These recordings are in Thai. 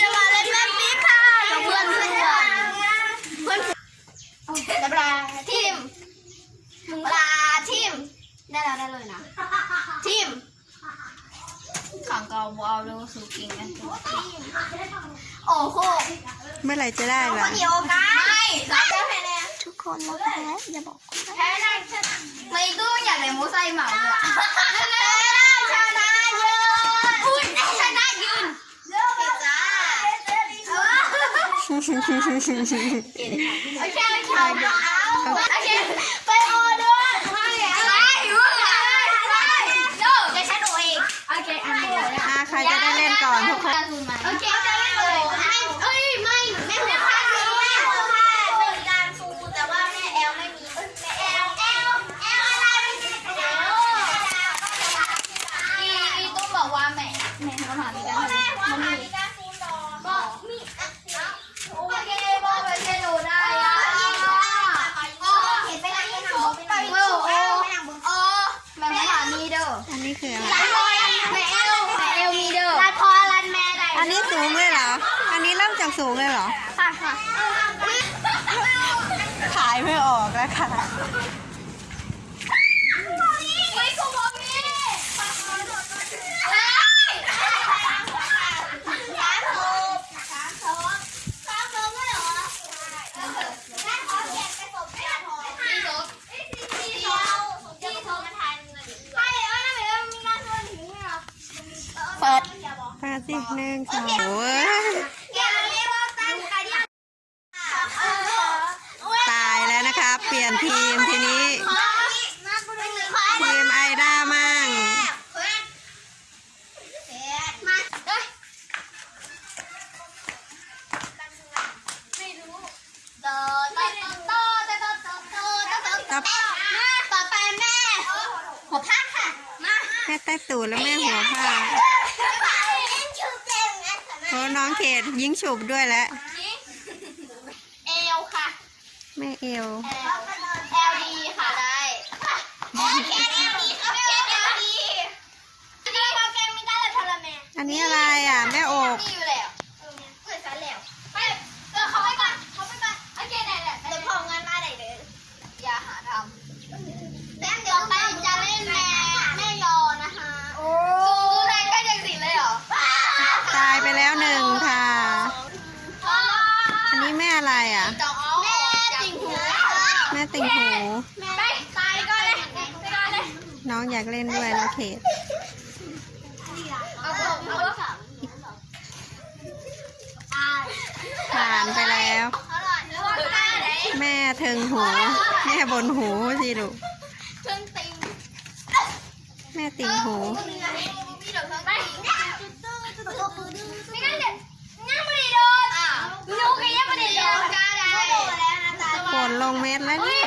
จะมาเล่นแม่นี้ค่ะกับเพื่อนเพื่อนเพื่อนปลาทิมปลาทิมได้แล้วได้เลยนะทิมขังกอบเอาลูกสุกิงกันะโอ้โหเมื่อไหร่จะได้ล่ะไม่เราจะแพ้แน่ทุกคนเราแอย่าบอกแพ้ได้ไม่ตู้อยากได้โมไซเหมาเลย เอาแค่ไปเอาเอาแค่ไปโอด้วยไม่อะไรว่าอะไรโน่จะฉันโอเองโอเคอะอะใครจะได้เล่นก่อนทุกคนโอเคจะเล่นเลยไม่เอ้ยไม่ไม่ไม่ ไม่ออกแล้วค่ะ ทีมทีนี้ทีมไอด้ามั่งต่อไปแม่หัวผ้าค่ะแม่ใต้ตูดแล้วแม่หัวผ้าโอ้น้องเขตยิงฉุบด้วยแล้วเอวค่ะ แม่เอว อันนี้อะไรอะ แม่อก เล่นด้วยแล้เขตผ่านไปแล้ว แม่เทิงหู แม่บนหูสิลูกแม่ติงหูฝนลงเม็ดแล้วเนี่ย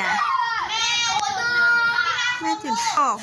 อะ แม่ถึงออก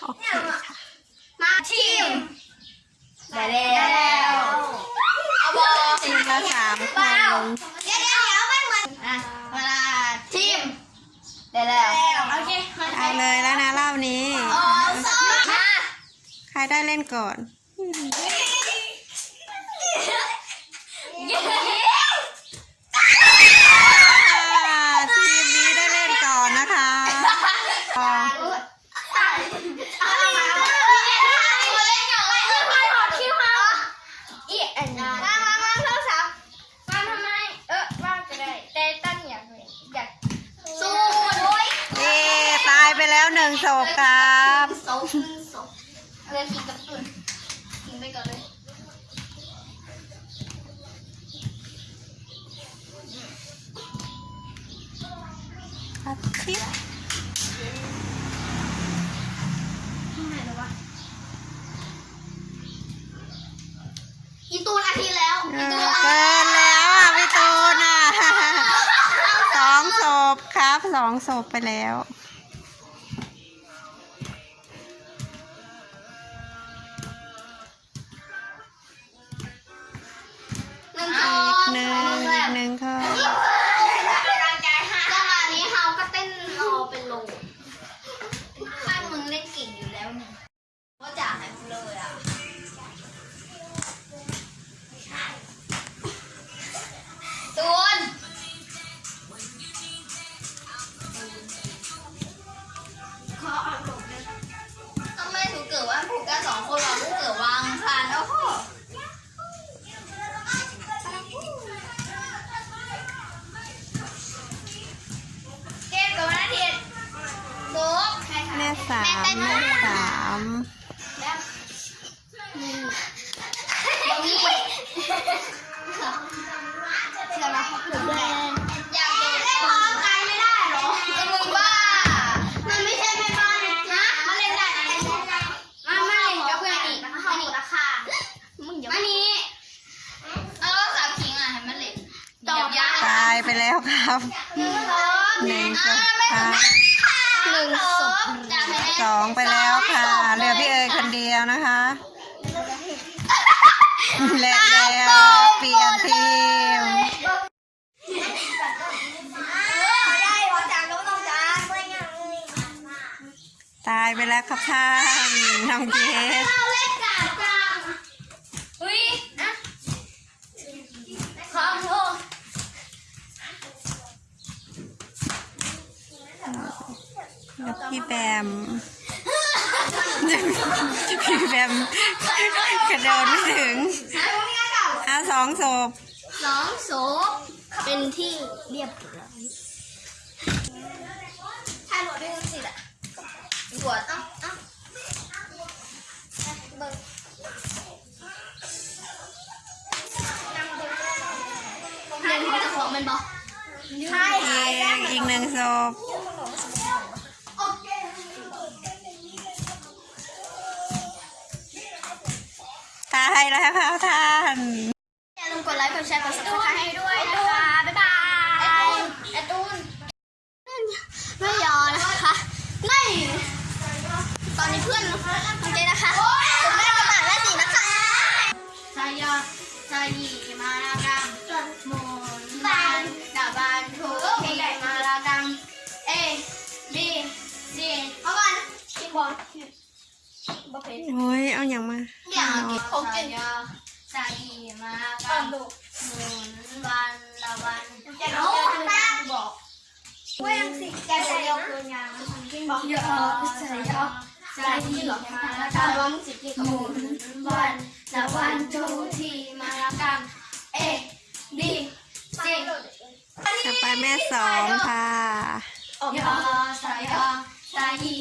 โอเคค่ะ มาชิมได้แล้วเอาบอชิมมาสามคนเดี๋ยวเดี๋ยวเดี๋ยวมันเหมือนอะเวลาชิมได้แล้วโอเคมาเอาเลยแล้วนะรอบนี้ อ๋อ้มมใครได้เล่นก่อน อัดคลิปอีตูนอาทิตย์แล้วเกินแล้วอะพี่ตูนอะสองศพครับสองศพไปแล้วามหนึ่งศพค่ะหนึ่งศพสองไปแล้วค่ะเหลือพี่เอคนเดียวนะคะและแล้วเปลี่ยนทีมตายไปแล้วครับท่านน้องเจส มพี่แบมกระโดดไม่ถึงอาสองศพสองศพเป็นที่เรียบร้อยถ้าหนูได้เงินสิบอะหัวต้องต้องเบิ้งหนึ่งจะของมันบอกใช่อีกหนึ่งศพ ไปแล้วค่ะท่าน อย่าลืมกดไลค์กดแชร์กดซับสไครต์ให้ด้วยนะคะ บ๊ายบายไอตูนไม่ยอนะคะ ไม่ ตอนนี้เพื่อนโอเคนะคะผมไม่ได้กรต่ายแม่สีนะคะใจยอสายยี เยอะสายอสายีมาลากังระวังสิบกี่กับหมุนวันละวันทุกทีมาละกันเอบีซีต่อไปแม่สองค่ะ ยอสายอสายี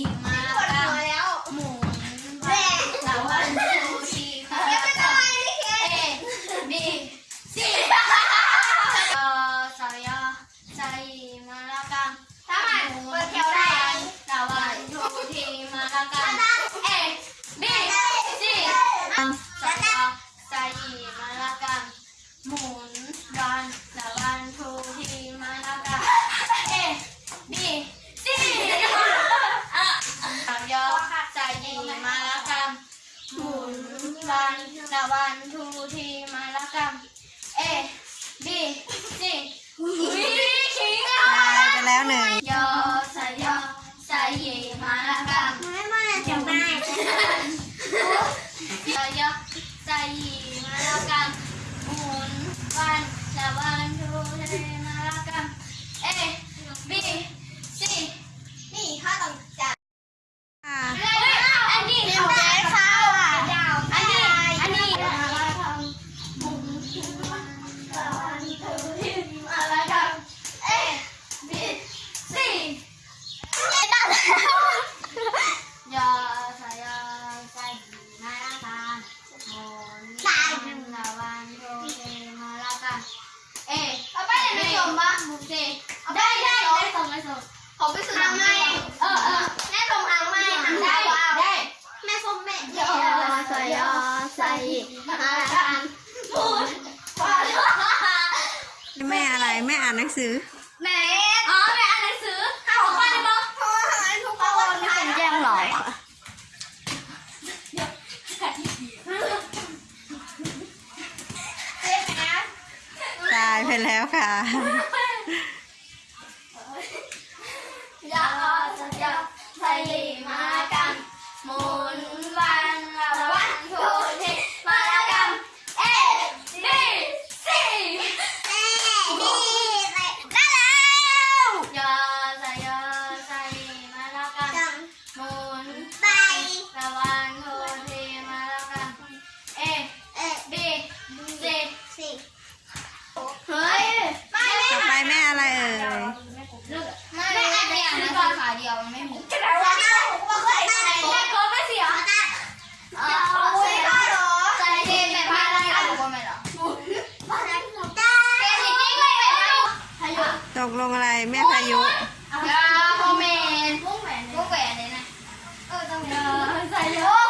นวันละวันทุกทีมาแล้วกันเอบีซี นี่ข้าต้องจัด ค่ะ อันนี้ เดี๋ยวแกเข้าอะ อันนี้อันนี้ มาแล้วกัน เอบีซี ไม่ได้แล้ว ยอสายาใจยีมาแล้วกันหมุนวันละวันทุกทีมาแล้วกันเอ เอาไปไหนไม่ยอมปะ ซีได้ได้ได้ส่งได้ส่ง ขอ ไปสื่อทางไม่เออเออแม่ส่งทางไม่ทางได้ได้แม่ส้มแม่ยอใส่ยอใส่มาละกันหมุนวันแม่อะไรแม่อ่านหนังสือไหนอ๋อแม่อ่านหนังสือหาของบ้านเลยปะโทรหาทุกคนไม่เป็นแย่งหรอกค่ะเจ๊แม่ตายไปแล้วค่ะ กลงอะไรแม่พายุยาโมเมนต์มุ้งแหวนมุ้งแหวนเลยนะ เออต้องใส่เยอะโอ้ไปเลย